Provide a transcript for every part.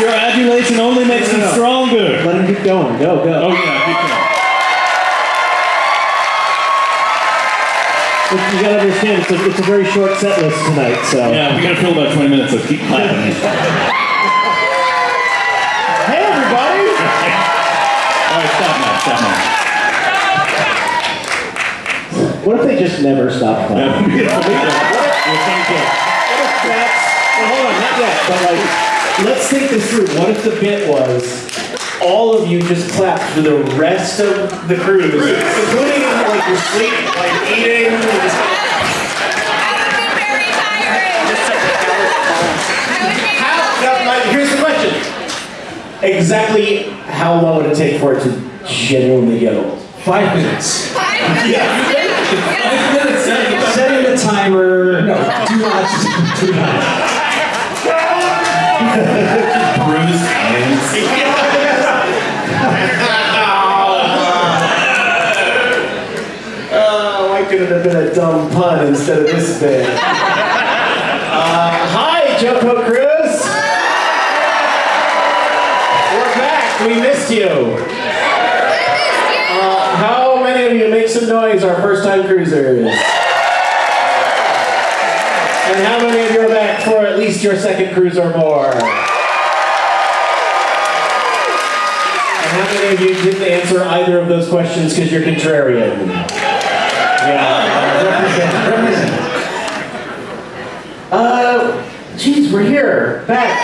Your adulation only makes No, no, me no. stronger. Let him keep going. Go, go. Oh yeah, keep going. Look, You gotta understand, it's a, it's a very short set list tonight, so. Yeah, we gotta fill about 20 minutes, so keep clapping. Hey, everybody! All right, stop now, stop now. What if they just never stop clapping? Yeah, we gotta- we gotta- What if that's, well, hold on, not yet, but like, let's think this through. What if the bit was all of you just clapped for the rest of the cruise, including like your sleep, like eating, and just How, now, now, here's the question. Exactly how long would it take for it to genuinely get old? Five minutes. Five minutes, yeah. Setting the timer. No, do not. Do not. Bruised hands. Oh, why could it have been a dumb pun instead of this bit? Uh, hi, JoCo Cruise. We're back. We missed you. Uh, how many of you make some noise? Our first-time cruisers. And how many of you are back for at least your second cruise or more? And how many of you didn't answer either of those questions because you're contrarian? Yeah, represent, represent. Uh, geez, we're here, back.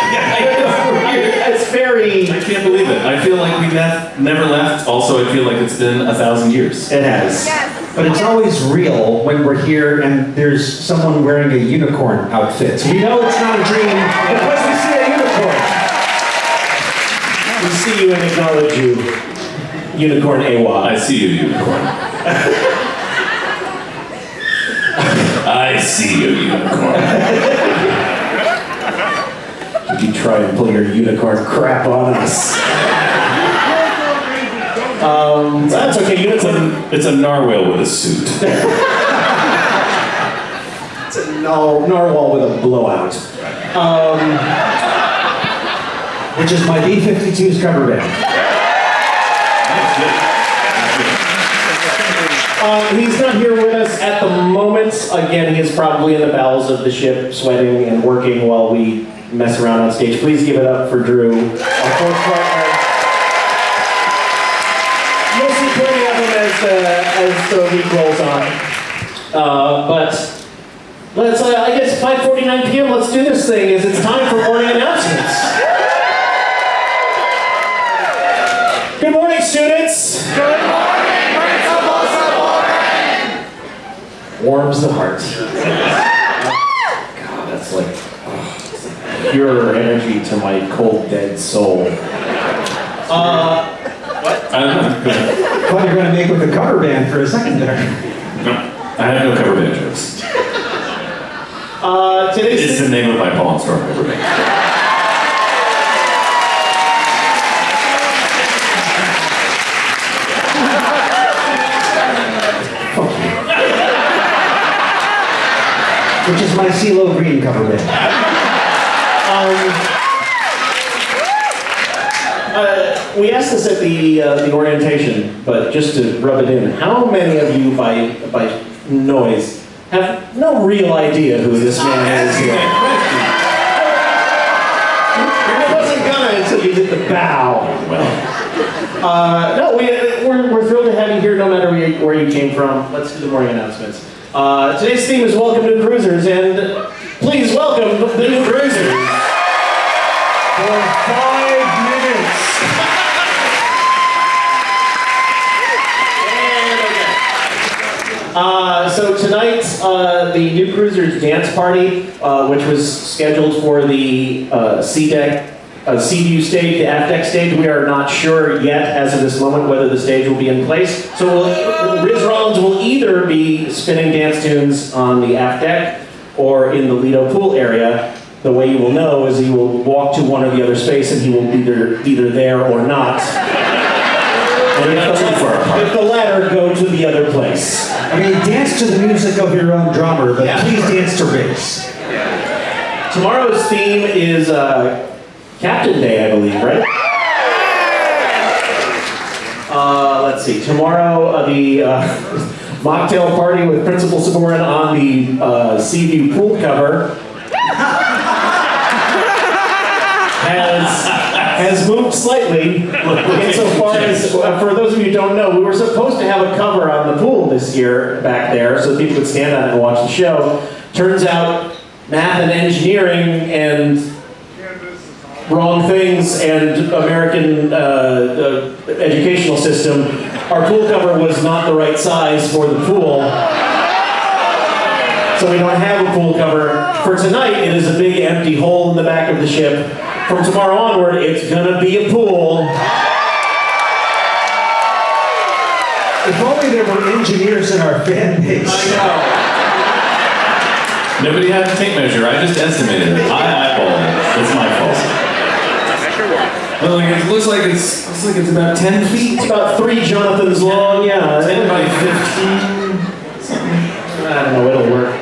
It's very. I can't believe it. I feel like we ne- never left. Also, I feel like it's been a thousand years. It has. But it's always real when we're here and there's someone wearing a unicorn outfit. We know it's not a dream because we see a unicorn. We see you and acknowledge you, Unicorn AWA. I see you, unicorn. I see you, unicorn. You try and pull your unicorn crap on us. Um, that's okay. It's a, it's a narwhal with a suit. It's a nar- narwhal with a blowout. Um, Which is my B-52's cover band. Um, he's not here with us at the moment. Again, he is probably in the bowels of the ship, sweating and working while we mess around on stage. Please give it up for Drew, our fourth partner. You'll see plenty of him as the, as the week rolls on. Uh, but let's, uh, I guess 5.49 p.m., let's do this thing, is it's time for morning announcements. Good morning, students. Good morning, Principal Warms the heart. God, that's like, oh, it's like pure energy to my cold, dead soul. Uh, I don't you were going to make with the cover band for a second there. No, I have no cover band jokes. uh, today's It's the name of my Paul and Storm cover band. Which is my CeeLo Green cover band. We asked this at the uh, the orientation, but just to rub it in, how many of you, by by noise, have no real idea who this man is here? I wasn't gonna until you did the bow. Well, Uh, no, we, we're, we're thrilled to have you here no matter where you, where you came from. Let's do the morning announcements. Uh, today's theme is Welcome to the Cruisers, and please welcome the new Cruisers. For five minutes. And again. Uh, so tonight, uh, the New Cruisers dance party, uh, which was scheduled for the uh, C deck, uh, view stage, the aft deck stage, we are not sure yet as of this moment whether the stage will be in place. So we'll, Riz Rollins will either be spinning dance tunes on the aft deck or in the Lido pool area. The way you will know is he will walk to one or the other space and he will be either, either there or not. And if the, too far apart. if the latter, go to the other place. I mean, dance to the music of your own drummer, but Yeah. please dance to Riz. Tomorrow's theme is uh, Captain Day, I believe, right? Uh, let's see. Tomorrow, uh, the uh, mocktail party with Principal Sabourin on the uh, Seaview pool cover has has moved slightly insofar as, uh, for those of you who don't know, we were supposed to have a cover on the pool this year back there so people could stand on it and watch the show. Turns out math and engineering and wrong things and American uh, uh, educational system, our pool cover was not the right size for the pool. So we don't have a pool cover. For tonight, it is a big empty hole in the back of the ship. From tomorrow onward, it's gonna be a pool. If only there were engineers in our fan base. Nobody had a tape measure. I just estimated it. I eyeballed it. It's my fault. Well, like, it looks like it's looks like it's about ten feet. It's about three Jonathans long, yeah. Ten by fifteen. I don't know, it'll work.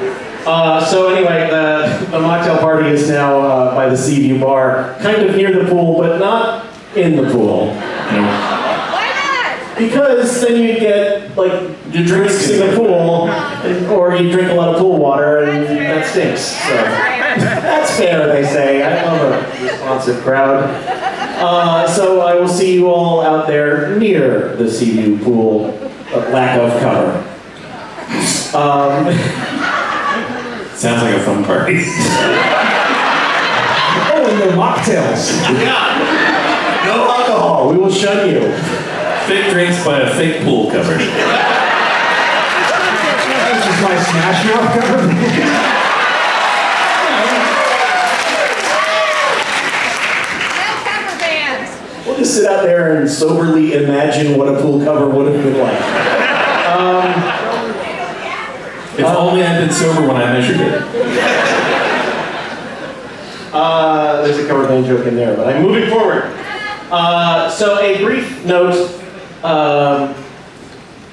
Uh, so anyway, the, the mocktail party is now uh, by the Seaview Bar, kind of near the pool, but not in the pool. Why not? Because then you get like the drinks in the pool, and, or you drink a lot of pool water, and that stinks. So that's fair, they say. I love a responsive crowd. Uh, so I will see you all out there near the Seaview pool. uh, lack of cover. Um, Sounds like a fun party. Oh, and the mocktails. Yeah. no alcohol. We will shun you. Fake drinks by a fake pool cover. This is my Smash Mouth cover. No cover. We'll just sit out there and soberly imagine what a pool cover would have been like. Um, If only I'd been sober when I measured it. Uh, there's a cover band joke in there, but I'm moving forward. Uh, so a brief note. Um,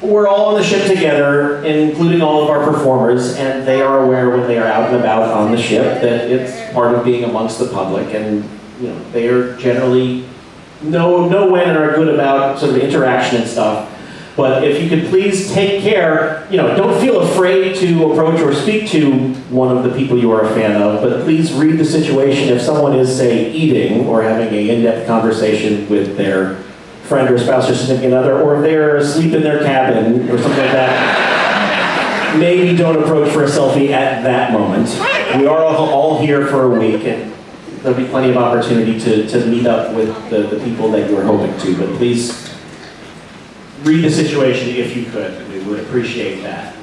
we're all on the ship together, including all of our performers, and they are aware when they are out and about on the ship that it's part of being amongst the public, and you know they are generally know know when and are good about sort of interaction and stuff. But if you could please take care, you know, don't feel afraid to approach or speak to one of the people you are a fan of, but please read the situation. If someone is, say, eating or having an in-depth conversation with their friend or spouse or significant other, or if they're asleep in their cabin or something like that, maybe don't approach for a selfie at that moment. We are all, here for a week, and there'll be plenty of opportunity to, to meet up with the, the people that you are hoping to, but please read the situation if you could. We would appreciate that.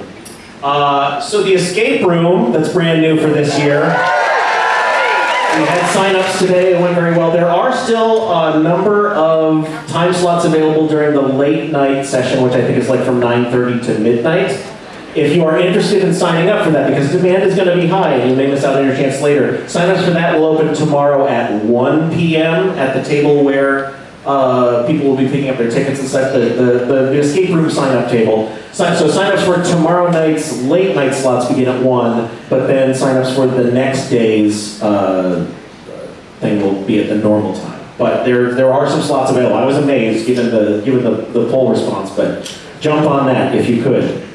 Uh, so the escape room that's brand new for this year. We had sign-ups today. It went very well. There are still a number of time slots available during the late night session, which I think is like from 9:30 to midnight. If you are interested in signing up for that, because demand is going to be high and you may miss out on your chance later, sign-ups for that will open tomorrow at 1 p.m. at the table where uh, people will be picking up their tickets and such, the, the, the escape room sign-up table. Sign, so sign-ups for tomorrow night's late night slots begin at 1, but then sign-ups for the next day's uh, thing will be at the normal time. But there, there are some slots available. I was amazed given the, given the, the poll response, but jump on that if you could.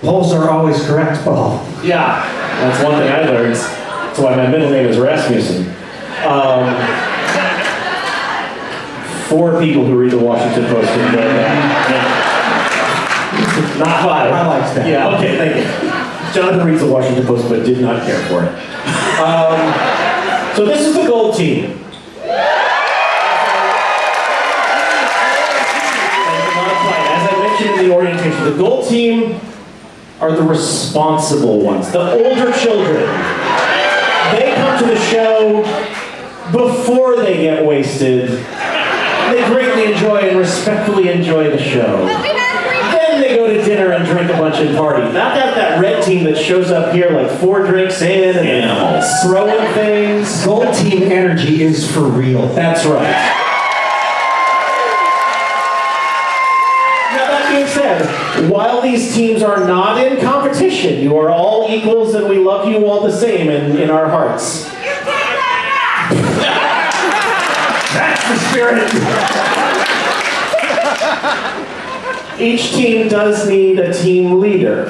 Polls are always correct, Paul. Yeah, that's one thing I learned. That's why my middle name is Rasmussen. Um, four people who read the Washington Post enjoyed that. Not five. I like that. Yeah, okay, thank you. Jonathan reads the Washington Post but did not care for it. Um, so this is the gold team. As I mentioned in the orientation, the gold team are the responsible ones, the older children. They come to the show before they get wasted. They greatly enjoy and respectfully enjoy the show. Then they go to dinner and drink a bunch and party. Not that that red team that shows up here like four drinks in and Animals. throwing things. Gold team energy is for real. That's right. Now, that being said, while these teams are not in competition, you are all equals and we love you all the same in, in our hearts. Spirit. Each team does need a team leader.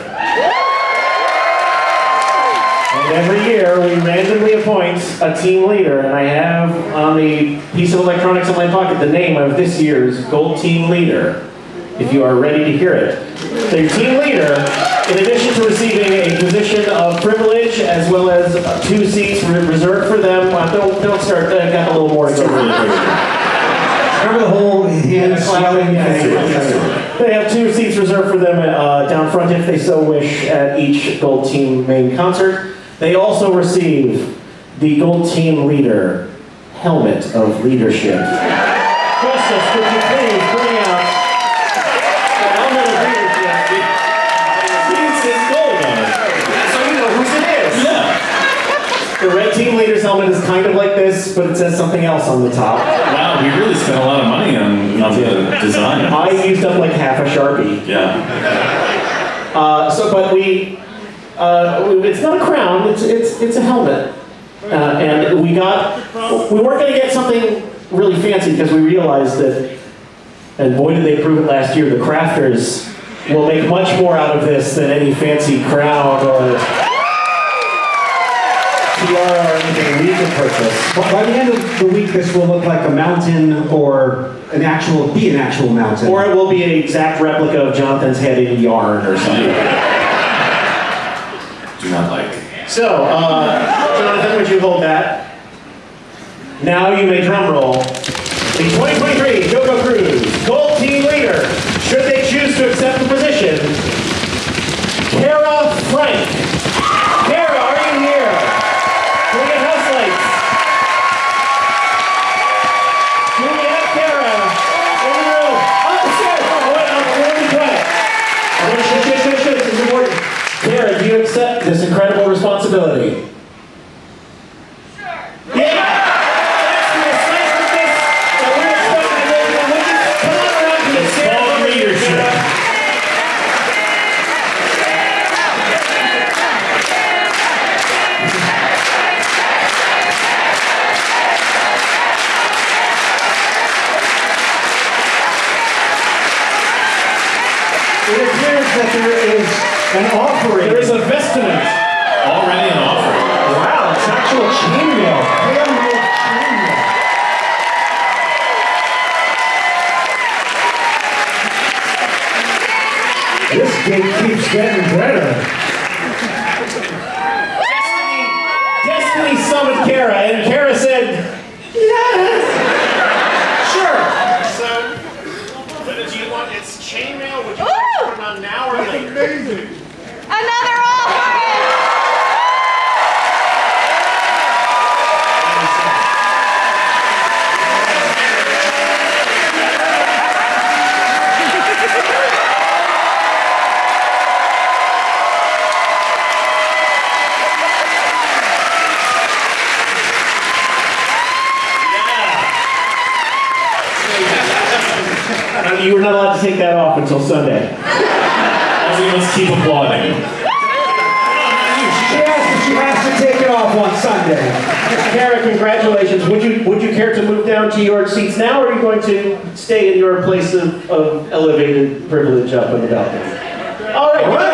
And every year, we randomly appoint a team leader, and I have on the piece of electronics in my pocket the name of this year's Gold Team Leader, if you are ready to hear it. The team leader, in addition to receiving a position of privilege as well as uh, two seats reserved for them, uh, don't, don't start, I got a little more to go. Remember the whole hand swelling thing? They have two seats reserved for them uh, down front if they so wish at each Gold Team main concert. They also receive the Gold Team Leader Helmet of Leadership. Justus, could you please bring out the Helmet of Leadership? It's, it's gold on it. So you know whose it is. Yeah. The Red Team Leader's helmet is kind of like this, but it says something else on the top. Wow, we really spent a lot of money on, on the design. I used up like half a Sharpie. Yeah. Uh, so, but we, uh, it's not a crown, it's, it's, it's a helmet. Uh, and we got, we weren't gonna get something really fancy because we realized that, and boy did they prove it last year, the crafters will make much more out of this than any fancy crown or tiara or anything we could purchase. But by the end of the week, this will look like a mountain or an actual, be an actual mountain. Or it will be an exact replica of Jonathan's head in yarn or something. Do not like. So, uh, Jonathan, would you hold that? Now you may drum roll. The 2023 JoCo Cruise Gold Team Leader, should they choose to accept the position, Kara Frank. Kara, are you here? Can we get house lights? Do we have Kara in the room? Up the stairs! Oh, wait, I'm going to be quiet. I'm gonna shh, shh, shh, shh, this is important. Kara, do you accept this incredible responsibility? Yeah! That's the decisiveness that we're expecting to go through. Would you come on around to the stairs called over here, leadership. Kara? It appears that there is an offering. There is a vestment. Already an offering. Wow, it's actual chainmail. Handmade chainmail. This gate keeps getting better. Destiny, Destiny summoned Kara, and Kara said, yes, sure. So, but do you want its chainmail? Would you Ooh! like to put it on now or later? Another not take that off until Sunday. Also, you must keep applauding. She asked if she has to take it off on Sunday. Kara, congratulations. Would you would you care to move down to your seats now, or are you going to stay in your place of, of elevated privilege up in the balcony? All right. All right.